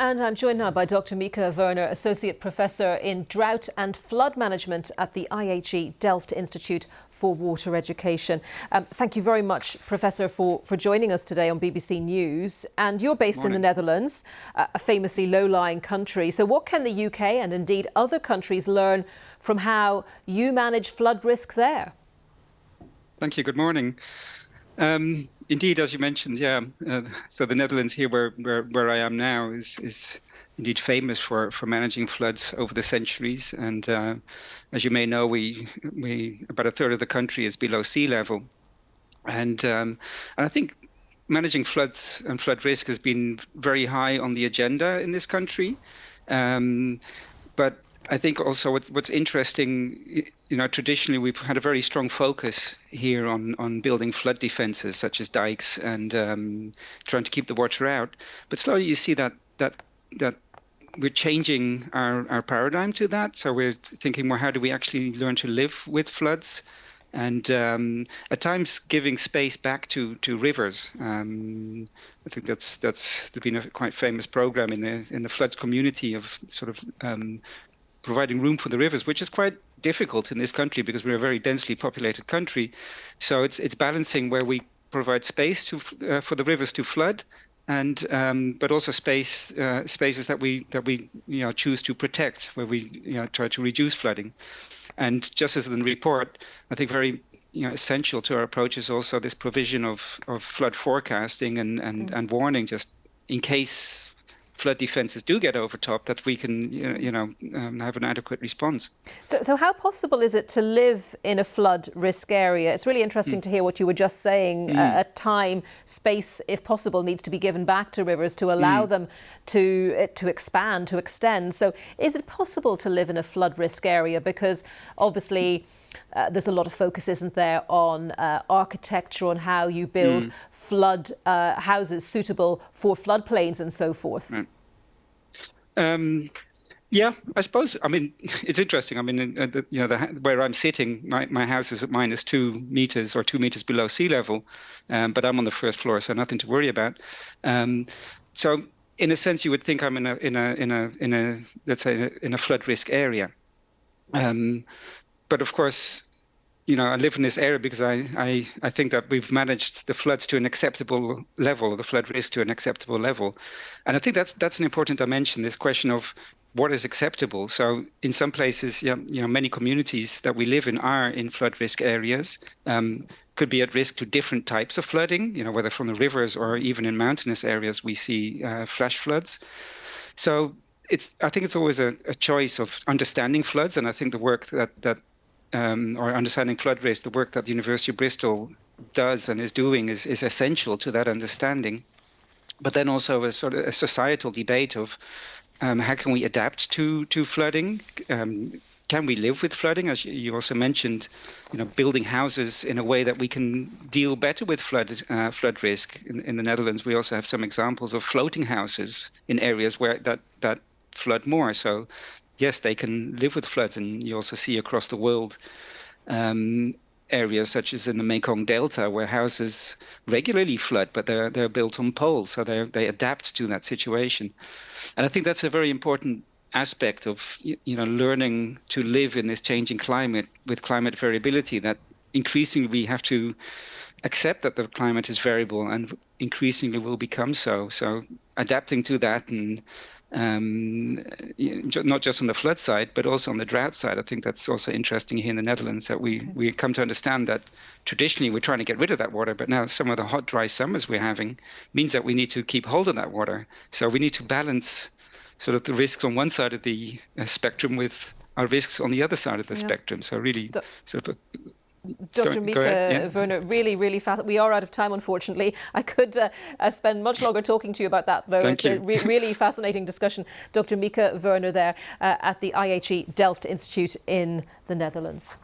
And I'm joined now by Dr. Micha Werner, Associate Professor in Drought and Flood Management at the IHE Delft Institute for Water Education. Um, thank you very much, Professor, for, for joining us today on BBC News. And you're based Morning. in the Netherlands, a famously low-lying country. So what can the UK and indeed other countries learn from how you manage flood risk there? Thank you. Good morning. Um, indeed, as you mentioned, yeah. Uh, so the Netherlands here, where, where where I am now, is is indeed famous for for managing floods over the centuries. And uh, as you may know, we we about a third of the country is below sea level, and um, and I think managing floods and flood risk has been very high on the agenda in this country. Um, but I think also what's, what's interesting, you know, traditionally we've had a very strong focus here on, on building flood defenses such as dikes and um, trying to keep the water out. But slowly you see that that that we're changing our, our paradigm to that. So we're thinking more, how do we actually learn to live with floods? and um, at times giving space back to to rivers. Um, I think that's that's been a quite famous program in the in the floods community of sort of um, providing room for the rivers, which is quite difficult in this country because we're a very densely populated country. So it's it's balancing where we provide space to uh, for the rivers to flood, and um, but also space uh, spaces that we that we you know choose to protect, where we you know try to reduce flooding. And just as in the report, I think very you know essential to our approach is also this provision of of flood forecasting and and, mm. and warning just in case flood defences do get overtopped, that we can, you know, um, have an adequate response. So, so how possible is it to live in a flood risk area? It's really interesting mm. to hear what you were just saying. Mm. Uh, at time, space, if possible, needs to be given back to rivers to allow mm. them to uh, to expand, to extend. So, is it possible to live in a flood risk area? Because obviously. Uh, there's a lot of focus, isn't there, on uh, architecture, on how you build mm. flood uh, houses suitable for floodplains and so forth. Um, yeah, I suppose. I mean, it's interesting. I mean, uh, the, you know, the, where I'm sitting, my, my house is at minus two meters or two meters below sea level, um, but I'm on the first floor, so nothing to worry about. Um, so, in a sense, you would think I'm in a in a in a in a let's say in a flood risk area. Um, but of course, you know, I live in this area because I, I, I think that we've managed the floods to an acceptable level, the flood risk to an acceptable level. And I think that's that's an important dimension, this question of what is acceptable. So in some places, yeah, you know, many communities that we live in are in flood risk areas, um, could be at risk to different types of flooding, you know, whether from the rivers or even in mountainous areas, we see uh, flash floods. So it's, I think it's always a, a choice of understanding floods. And I think the work that, that um, or understanding flood risk, the work that the University of Bristol does and is doing is, is essential to that understanding. But then also a sort of a societal debate of um, how can we adapt to to flooding? Um, can we live with flooding? As you also mentioned, you know, building houses in a way that we can deal better with flood uh, flood risk. In, in the Netherlands, we also have some examples of floating houses in areas where that that flood more. So yes, they can live with floods, and you also see across the world um, areas such as in the Mekong Delta where houses regularly flood, but they're they're built on poles, so they they adapt to that situation, and I think that's a very important aspect of you know learning to live in this changing climate with climate variability that increasingly we have to accept that the climate is variable and increasingly will become so. So adapting to that and um, not just on the flood side, but also on the drought side. I think that's also interesting here in the Netherlands that we, okay. we come to understand that traditionally we're trying to get rid of that water, but now some of the hot, dry summers we're having means that we need to keep hold of that water. So we need to balance sort of the risks on one side of the uh, spectrum with our risks on the other side of the yeah. spectrum. So really sort of Dr. Micha yeah. Werner, really, really fast. We are out of time, unfortunately. I could uh, uh, spend much longer talking to you about that, though. Thank it's you. a re really fascinating discussion. Dr. Micha Werner there uh, at the IHE Delft Institute in the Netherlands.